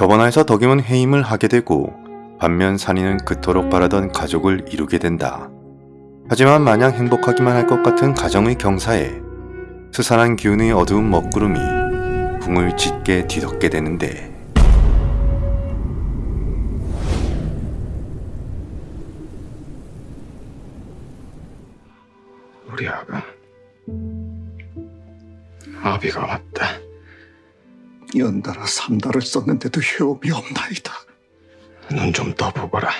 저번화에서 덕임은 해임을 하게 되고 반면 산이는 그토록 바라던 가족을 이루게 된다. 하지만 마냥 행복하기만 할 것 같은 가정의 경사에 스산한 기운의 어두운 먹구름이 궁을 짙게 뒤덮게 되는데 우리 아가 아비가 왔다. 연달아 삼달을 썼는데도 효험이 없나이다. 눈 좀 떠보거라.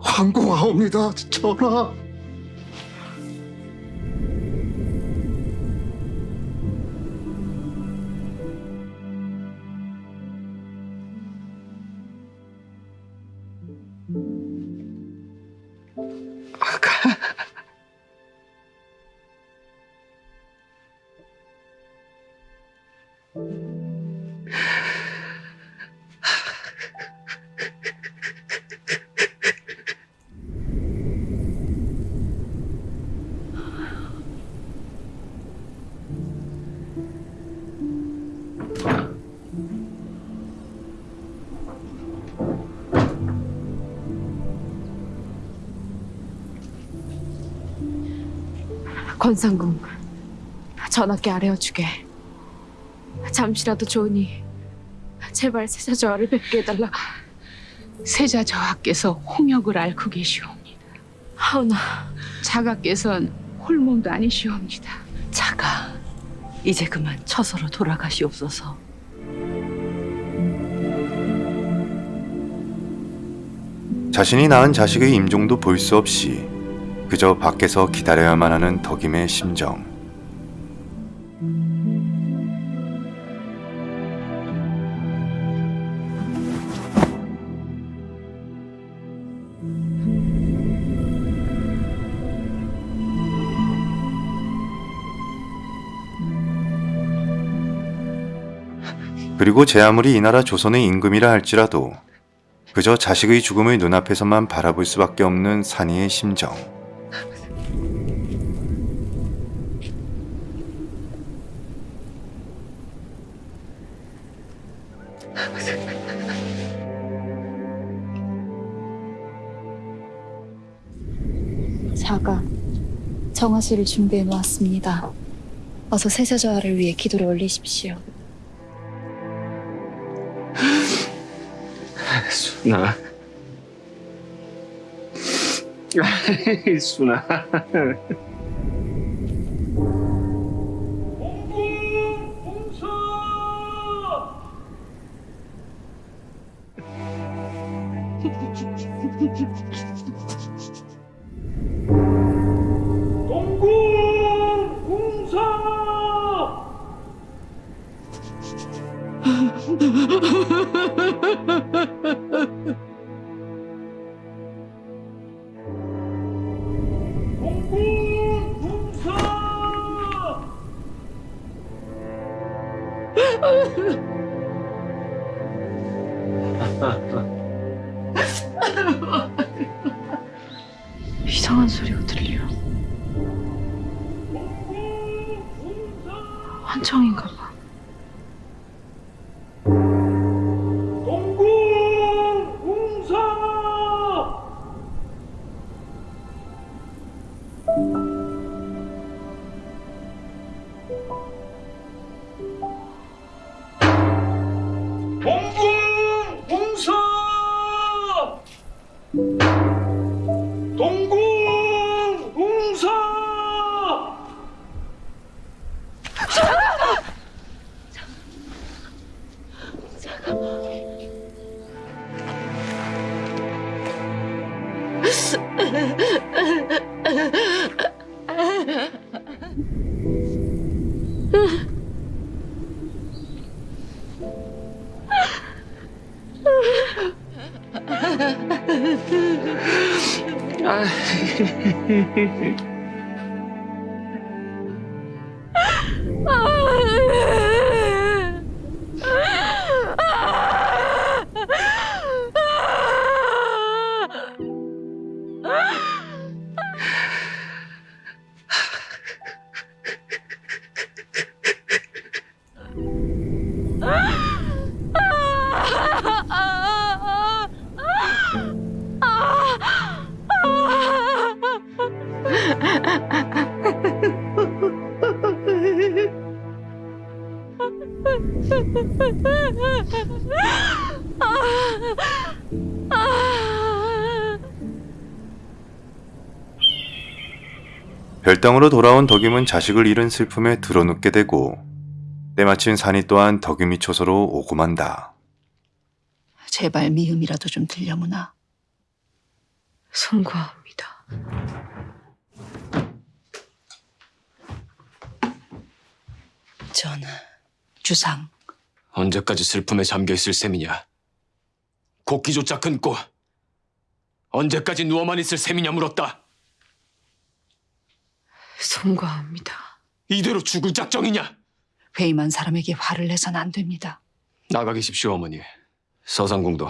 황공하옵니다, 전하. 권상궁 전하께 아뢰어주게 잠시라도 좋으니 제발 세자 저하를 뵙게 해달라 세자 저하께서 홍역을 앓고 계시옵니다. 하오나 자가께선 홀몸도 아니시옵니다. 자가 이제 그만 처서로 돌아가시옵소서. 자신이 낳은 자식의 임종도 볼 수 없이 그저 밖에서 기다려야만 하는 덕임의 심정. 그리고 제 아무리 이 나라 조선의 임금이라 할지라도 그저 자식의 죽음을 눈앞에서만 바라볼 수밖에 없는 산이의 심정. 자가 정화실을 준비해 놓았습니다. 어서 세자저하를 위해 기도를 올리십시오. 순아. 순아. 아. Ah! 별당으로 돌아온 덕임은 자식을 잃은 슬픔에 드러눕게 되고 때마침 산이 또한 덕임이 초소로 오고 만다. 제발 미음이라도 좀 들려무나. 송구합니다. 전하, 주상, 언제까지 슬픔에 잠겨 있을 셈이냐? 곡기조차 끊고 언제까지 누워만 있을 셈이냐 물었다. 송구합니다. 이대로 죽을 작정이냐? 회의만 사람에게 화를 내선 안 됩니다. 나가 계십시오 어머니. 서상궁도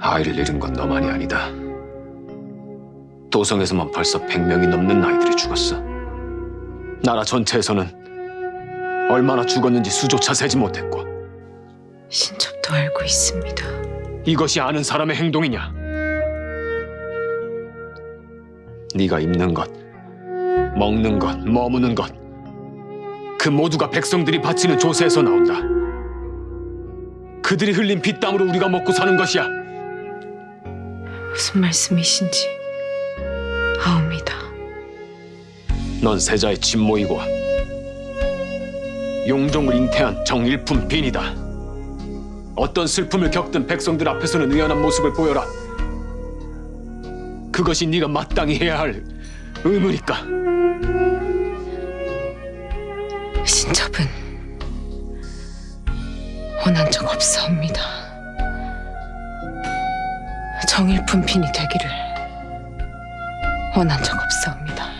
아이를 잃은 건 너만이 아니다. 도성에서만 벌써 100명이 넘는 아이들이 죽었어. 나라 전체에서는 얼마나 죽었는지 수조차 세지 못했고 신첩도 알고 있습니다. 이것이 아는 사람의 행동이냐? 네가 입는 것, 먹는 것, 머무는 것, 그 모두가 백성들이 바치는 조세에서 나온다. 그들이 흘린 피땀으로 우리가 먹고 사는 것이야. 무슨 말씀이신지 아옵니다. 넌 세자의 친모이고 용종을 잉태한 정일품 빈이다. 어떤 슬픔을 겪든 백성들 앞에서는 의연한 모습을 보여라. 그것이 네가 마땅히 해야 할 의무니까. 신첩은 원한 적 없사옵니다. 정일품 빈이 되기를 원한 적 없사옵니다.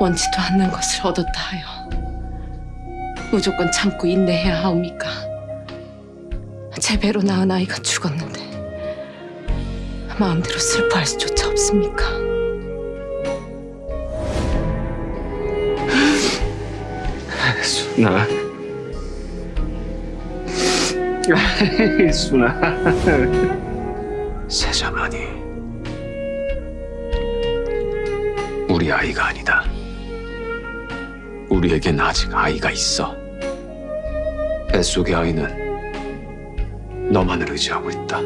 원치도 않는 것을 얻었다 하여 무조건 참고 인내해야 하옵니까? 제 배로 낳은 아이가 죽었는데 마음대로 슬퍼할 수조차 없습니까? 순아. 순아. 세자만이 우리 아이가 아니다. 우리에겐 아직 아이가 있어. 뱃속의 아이는 너만을 의지하고 있다.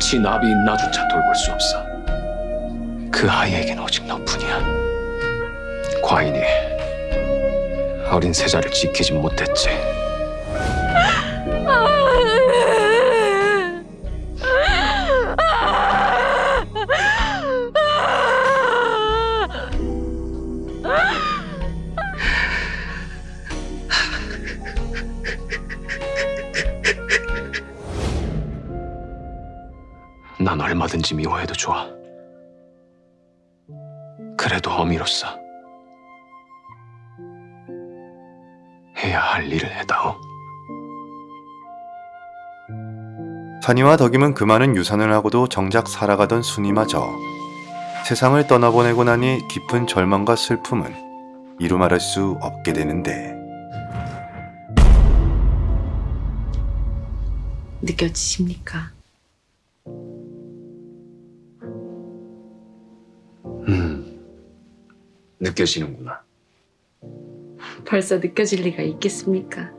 친아비인 나조차 돌볼 수 없어. 그 아이에겐 오직 너뿐이야. 과인이 어린 세자를 지키지 못했지. 난 얼마든지 미워해도 좋아. 그래도 어미로서 해야 할 일을 해다오. 산이와 덕임은 그 많은 유산을 하고도 정작 살아가던 순이마저 세상을 떠나보내고 나니 깊은 절망과 슬픔은 이루 말할 수 없게 되는데 느껴지십니까? 느껴지는구나. 벌써 느껴질 리가 있겠습니까?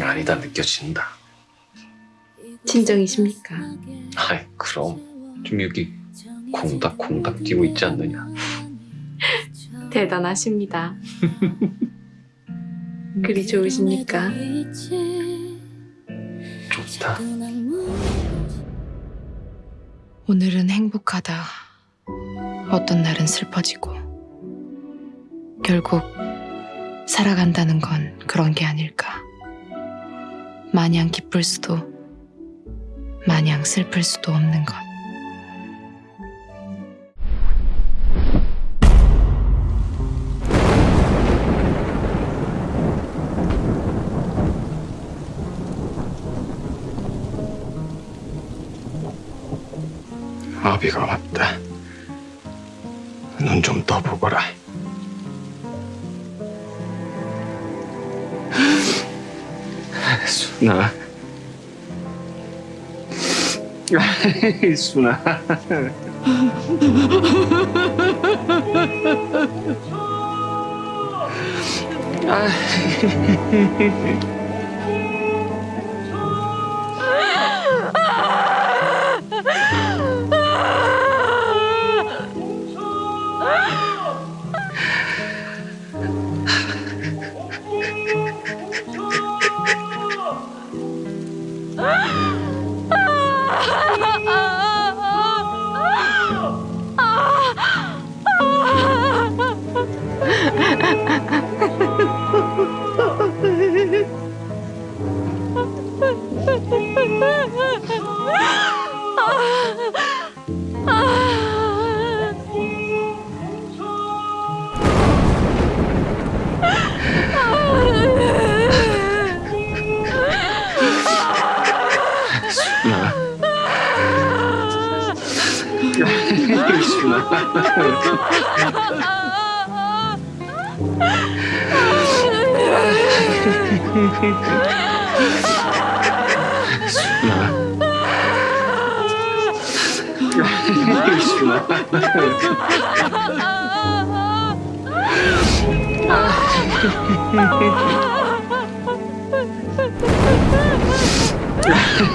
아니다, 느껴진다. 진정이십니까? 아이, 그럼. 좀 여기 콩닥콩닥 뛰고 있지 않느냐. 대단하십니다. 그리 좋으십니까? 좋다. 오늘은 행복하다. 어떤 날은 슬퍼지고. 결국 살아간다는 건 그런 게 아닐까. 마냥 기쁠 수도, 마냥 슬플 수도 없는 것. 아비가 왔다. 눈 좀 떠보거라. 순아. 순아. 아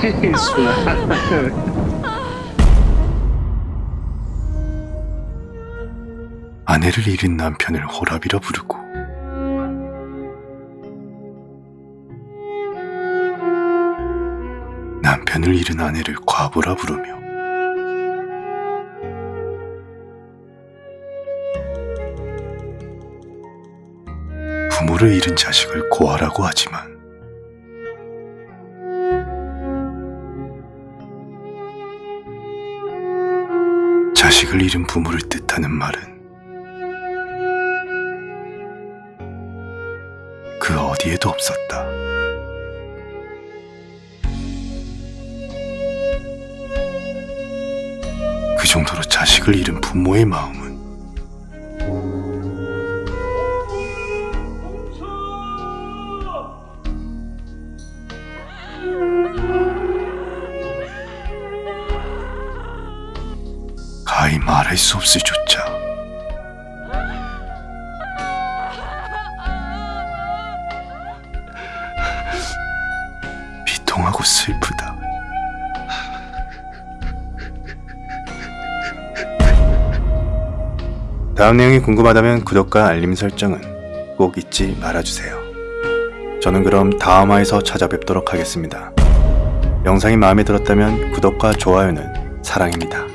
It's 내를 잃은 남편을 호랍이라 부르고 남편을 잃은 아내를 과부라 부르며 부모를 잃은 자식을 고아라고 하지만 자식을 잃은 부모를 뜻하는 말은 그 어디에도 없었다. 그 정도로 자식을 잃은 부모의 마음은 가히 말할 수 없을 조차 다음 내용이 궁금하다면 구독과 알림 설정은 꼭 잊지 말아주세요. 저는 그럼 다음화에서 찾아뵙도록 하겠습니다. 영상이 마음에 들었다면 구독과 좋아요는 사랑입니다.